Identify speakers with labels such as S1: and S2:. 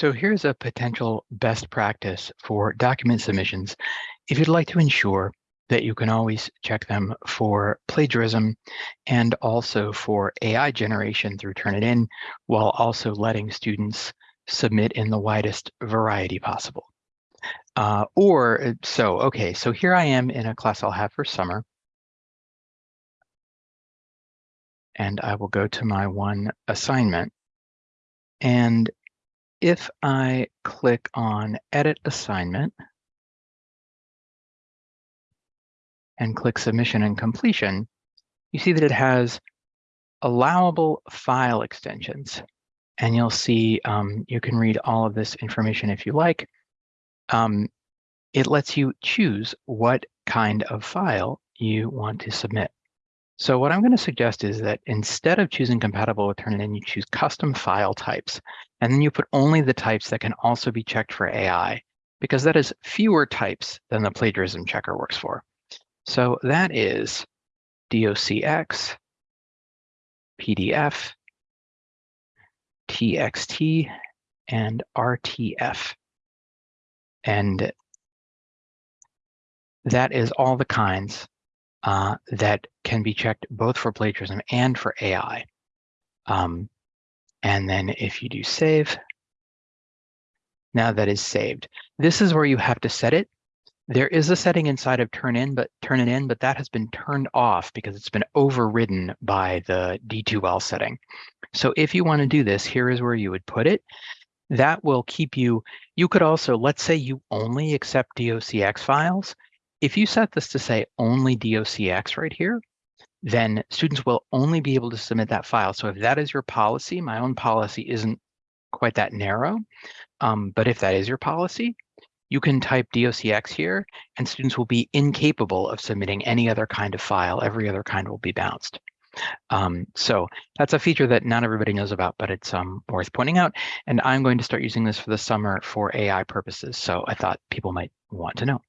S1: So here's a potential best practice for document submissions if you'd like to ensure that you can always check them for plagiarism and also for AI generation through Turnitin, while also letting students submit in the widest variety possible. Uh, or uh, so, okay, so here I am in a class I'll have for summer. And I will go to my one assignment. And if I click on Edit Assignment and click Submission and Completion, you see that it has allowable file extensions. And you'll see um, you can read all of this information if you like. Um, it lets you choose what kind of file you want to submit. So what I'm going to suggest is that instead of choosing compatible with Turnitin, you choose custom file types, and then you put only the types that can also be checked for AI, because that is fewer types than the plagiarism checker works for. So that is docx, PDF, TXT, and RTF. And that is all the kinds uh, that can be checked both for plagiarism and for AI. Um, and then if you do save, now that is saved. This is where you have to set it. There is a setting inside of Turnitin, but Turnitin, but that has been turned off because it's been overridden by the D2L setting. So if you want to do this, here is where you would put it. That will keep you, you could also, let's say you only accept DOCX files. If you set this to say only DOCX right here, then students will only be able to submit that file. So if that is your policy, my own policy isn't quite that narrow, um, but if that is your policy, you can type DOCX here and students will be incapable of submitting any other kind of file. Every other kind will be bounced. Um, so that's a feature that not everybody knows about, but it's um, worth pointing out. And I'm going to start using this for the summer for AI purposes. So I thought people might want to know.